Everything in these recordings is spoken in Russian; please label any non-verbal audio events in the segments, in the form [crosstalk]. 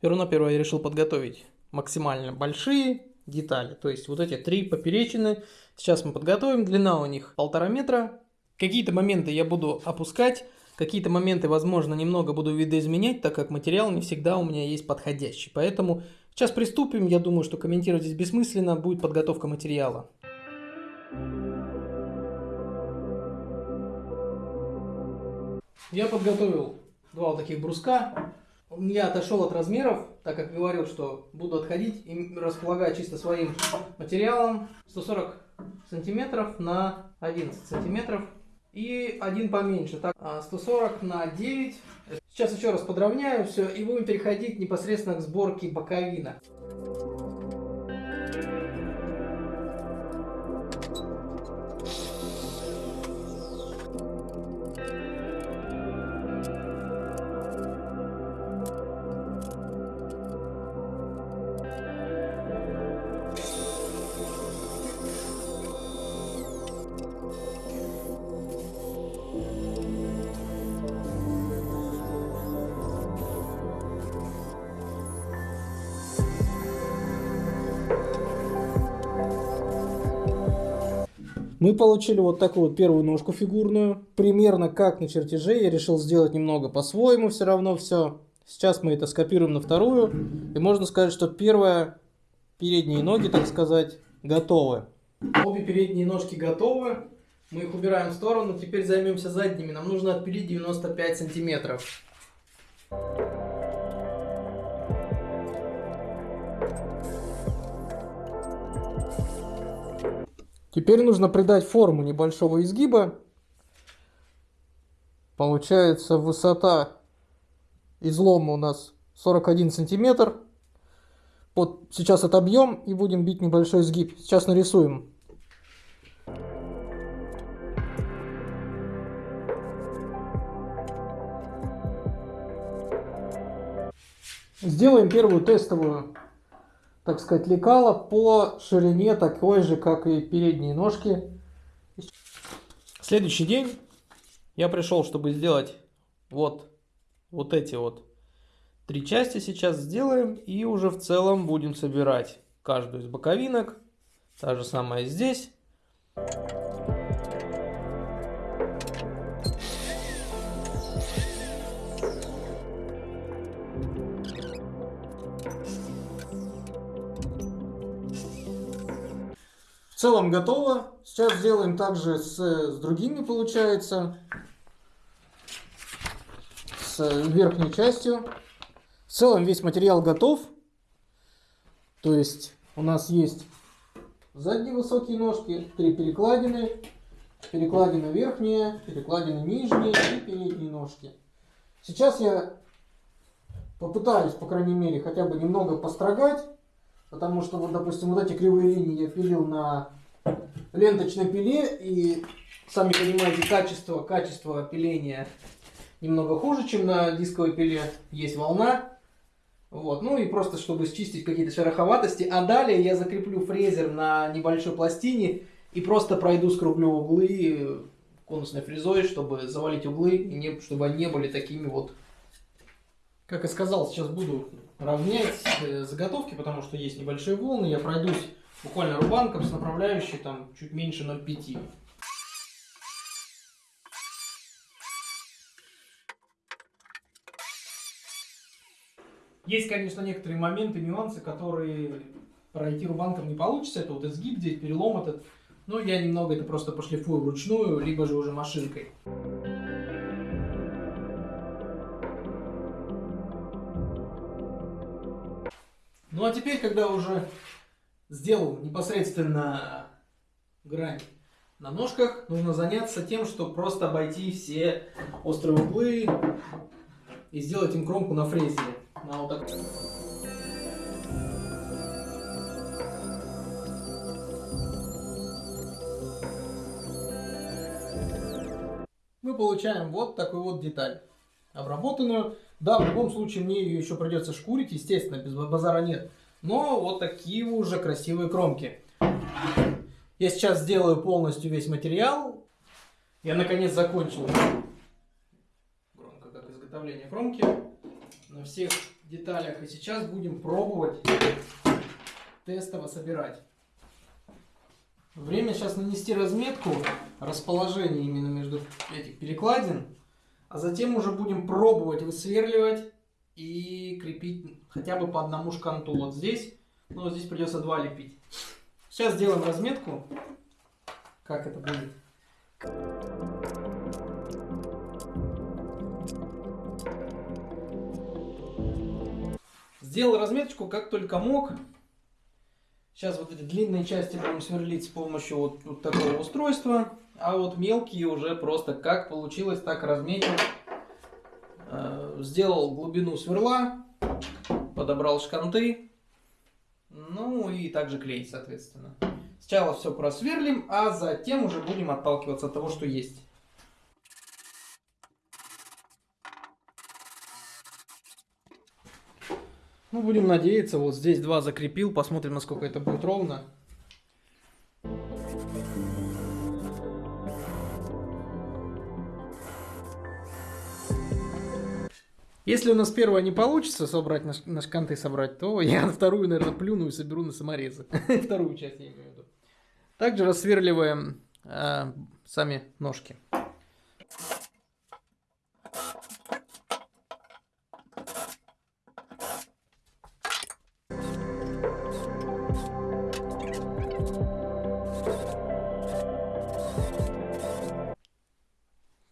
Первонаперво я решил подготовить максимально большие детали. То есть вот эти три поперечины. Сейчас мы подготовим. Длина у них полтора метра. Какие-то моменты я буду опускать. Какие-то моменты, возможно, немного буду видоизменять, так как материал не всегда у меня есть подходящий. Поэтому сейчас приступим. Я думаю, что комментировать здесь бессмысленно. Будет подготовка материала. Я подготовил два вот таких бруска. Я отошел от размеров, так как говорил, что буду отходить и располагать чисто своим материалом 140 сантиметров на 11 сантиметров и один поменьше, так 140 а, на 9. Сейчас еще раз подровняю все и будем переходить непосредственно к сборке боковина. Мы получили вот такую вот первую ножку фигурную. Примерно как на чертеже. Я решил сделать немного по-своему все равно все. Сейчас мы это скопируем на вторую. И можно сказать, что первая, передние ноги, так сказать, готовы. Обе передние ножки готовы. Мы их убираем в сторону. Теперь займемся задними. Нам нужно отпилить 95 сантиметров. Теперь нужно придать форму небольшого изгиба. Получается высота излома у нас 41 сантиметр. Вот сейчас отобьем и будем бить небольшой изгиб. Сейчас нарисуем. Сделаем первую тестовую так сказать, лекало по ширине такой же, как и передние ножки. Следующий день я пришел, чтобы сделать вот, вот эти вот три части сейчас сделаем. И уже в целом будем собирать каждую из боковинок. Та же самая здесь. В целом готово. Сейчас сделаем также с, с другими, получается. С верхней частью. В целом весь материал готов. То есть у нас есть задние высокие ножки, три перекладины, перекладина верхняя, перекладина нижняя и передние ножки. Сейчас я попытаюсь, по крайней мере, хотя бы немного построгать Потому что, вот, допустим, вот эти кривые линии я пилил на ленточной пиле, и, сами понимаете, качество, качество пиления немного хуже, чем на дисковой пиле. Есть волна. Вот, ну и просто, чтобы счистить какие-то шероховатости. А далее я закреплю фрезер на небольшой пластине и просто пройду, скруглю углы конусной фрезой, чтобы завалить углы, и не, чтобы они не были такими вот. Как и сказал, сейчас буду равнять э, заготовки, потому что есть небольшие волны. Я пройдусь буквально рубанком с направляющей там чуть меньше 0,5. Есть, конечно, некоторые моменты, нюансы, которые пройти рубанком не получится. Это вот изгиб здесь, перелом этот. Но я немного это просто пошлифую вручную, либо же уже машинкой. Ну а теперь, когда уже сделал непосредственно грань на ножках, нужно заняться тем, что просто обойти все острые углы и сделать им кромку на фрезе. На вот так. Мы получаем вот такую вот деталь обработанную. Да, в любом случае мне ее еще придется шкурить, естественно, без базара нет. Но вот такие уже красивые кромки. Я сейчас сделаю полностью весь материал. Я наконец закончил громко как изготовление кромки. На всех деталях. И сейчас будем пробовать тестово собирать. Время сейчас нанести разметку расположения именно между этих перекладин. А затем уже будем пробовать высверливать и крепить хотя бы по одному шканту. Вот здесь, ну вот здесь придется два лепить. Сейчас сделаем разметку, как это будет. Сделал разметочку как только мог. Сейчас вот эти длинные части будем сверлить с помощью вот, вот такого устройства. А вот мелкие уже просто как получилось, так разметил. Э, сделал глубину сверла, подобрал шканты. Ну и также клеить, соответственно. Сначала все просверлим, а затем уже будем отталкиваться от того, что есть. Ну, будем надеяться. Вот здесь два закрепил. Посмотрим, насколько это будет ровно. Если у нас первое не получится собрать на, на шканты собрать, то [laughs] я на вторую, наверное, плюну и соберу на саморезы. [laughs] Вторую часть я имею в виду. Также рассверливаем э, сами ножки.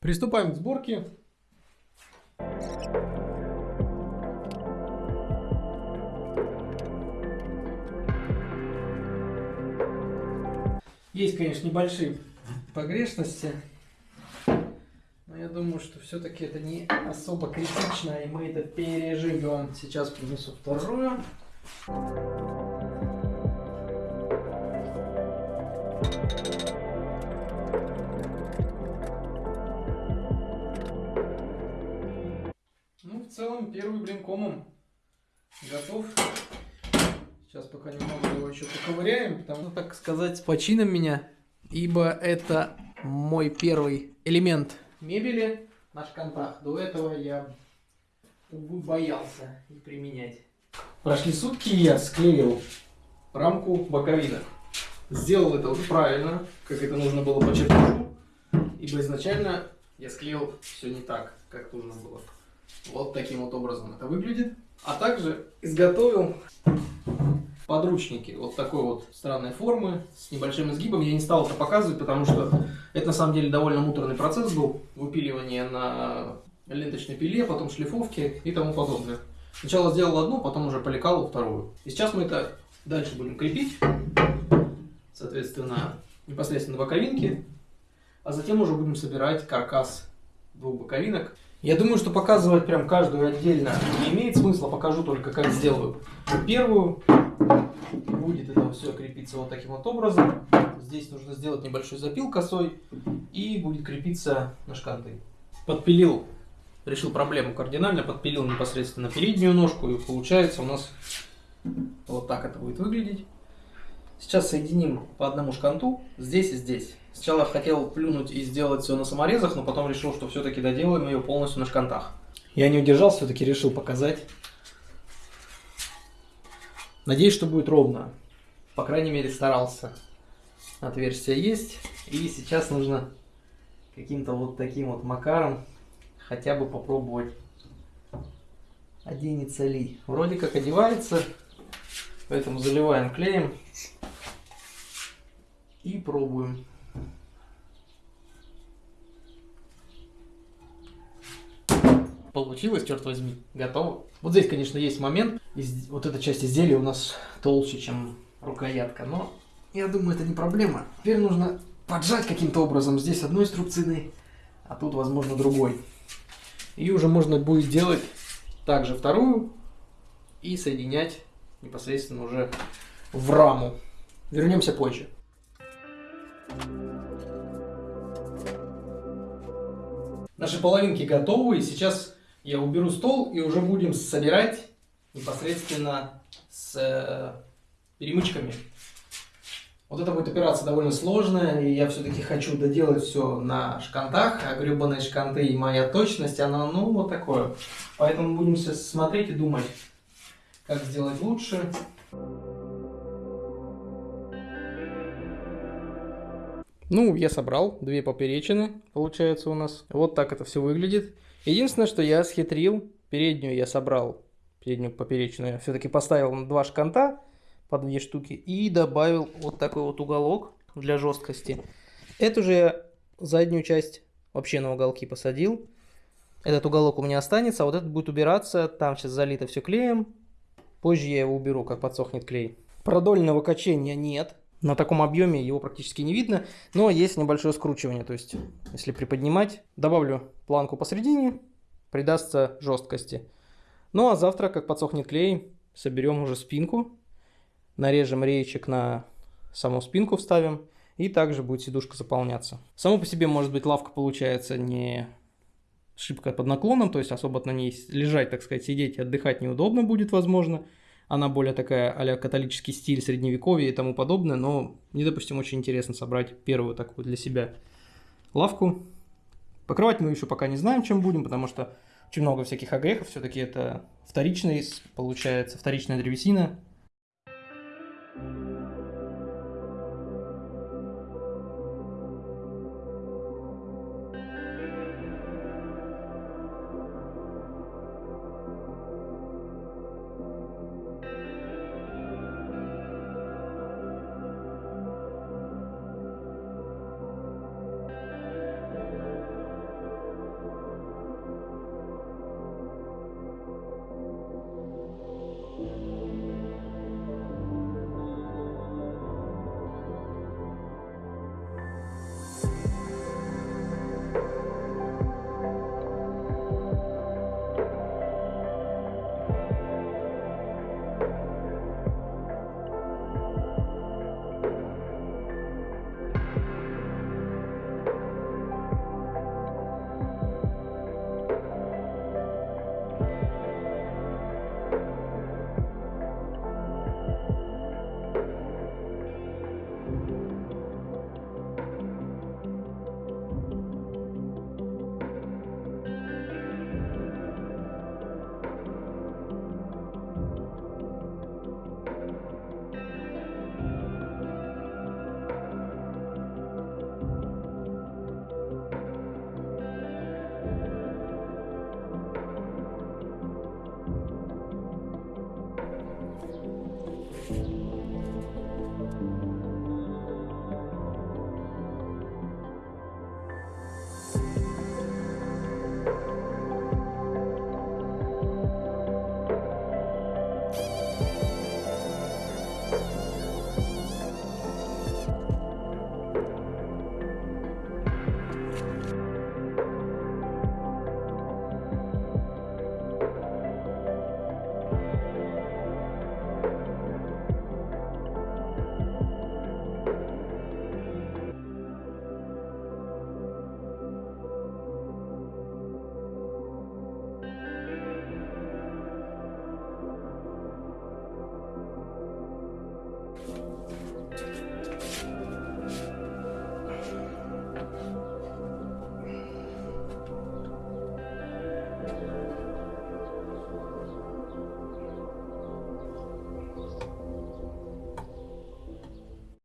Приступаем к сборке. Есть, конечно, небольшие погрешности, но я думаю, что все-таки это не особо критично, и мы это переживем. Сейчас принесу вторую. целом первый блин комом готов. Сейчас пока немного его еще поковыряем, потому что, так сказать, с почином меня, ибо это мой первый элемент мебели на шкантах. До этого я увы, боялся их применять. Прошли сутки, я склеил рамку боковинок. Сделал это уже правильно, как это нужно было по чертежу, ибо изначально я склеил все не так, как нужно было. Вот таким вот образом это выглядит. А также изготовил подручники вот такой вот странной формы с небольшим изгибом. Я не стал это показывать, потому что это на самом деле довольно муторный процесс был. Выпиливание на ленточной пиле, потом шлифовки и тому подобное. Сначала сделал одну, потом уже поликал вторую. И сейчас мы это дальше будем крепить. Соответственно, непосредственно боковинки. А затем уже будем собирать каркас двух боковинок. Я думаю, что показывать прям каждую отдельно не имеет смысла. Покажу только, как сделаю первую. Будет это все крепиться вот таким вот образом. Здесь нужно сделать небольшой запил косой. И будет крепиться на шканты. Подпилил, решил проблему кардинально. Подпилил непосредственно переднюю ножку. И получается у нас вот так это будет выглядеть. Сейчас соединим по одному шканту здесь и здесь. Сначала хотел плюнуть и сделать все на саморезах, но потом решил, что все-таки доделаем ее полностью на шкантах. Я не удержался, все-таки решил показать. Надеюсь, что будет ровно. По крайней мере, старался. Отверстие есть. И сейчас нужно каким-то вот таким вот макаром хотя бы попробовать оденется ли. Вроде как одевается, поэтому заливаем клеем и пробуем. Получилось, черт возьми, готово. Вот здесь, конечно, есть момент. Из, вот эта часть изделия у нас толще, чем рукоятка, но я думаю, это не проблема. Теперь нужно поджать каким-то образом. Здесь одной струбциной, а тут, возможно, другой. И уже можно будет делать также вторую и соединять непосредственно уже в раму. Вернемся позже. Наши половинки готовы, и сейчас я уберу стол и уже будем собирать непосредственно с э, перемычками. Вот это будет операция довольно сложная, и я все-таки хочу доделать все на шкантах, а гребаные шканты и моя точность, она, ну, вот такое. Поэтому будем сейчас смотреть и думать, как сделать лучше. Ну, я собрал две поперечины, получается у нас. Вот так это все выглядит. Единственное, что я схитрил, переднюю я собрал, переднюю поперечную я все-таки поставил на два шканта, по две штуки. И добавил вот такой вот уголок для жесткости. Эту же я заднюю часть вообще на уголки посадил. Этот уголок у меня останется, а вот этот будет убираться. Там сейчас залито все клеем. Позже я его уберу, как подсохнет клей. Продольного качения нет. На таком объеме его практически не видно, но есть небольшое скручивание. То есть, если приподнимать, добавлю планку посередине, придастся жесткости. Ну а завтра, как подсохнет клей, соберем уже спинку нарежем речек на саму спинку вставим, и также будет сидушка заполняться. Само по себе, может быть, лавка получается не шибко под наклоном, то есть особо на ней лежать, так сказать, сидеть и отдыхать неудобно будет, возможно. Она более такая а католический стиль, средневековье и тому подобное, но мне, допустим, очень интересно собрать первую такую для себя лавку. Покрывать мы еще пока не знаем, чем будем, потому что очень много всяких огрехов, все-таки это вторичный, получается, вторичная древесина,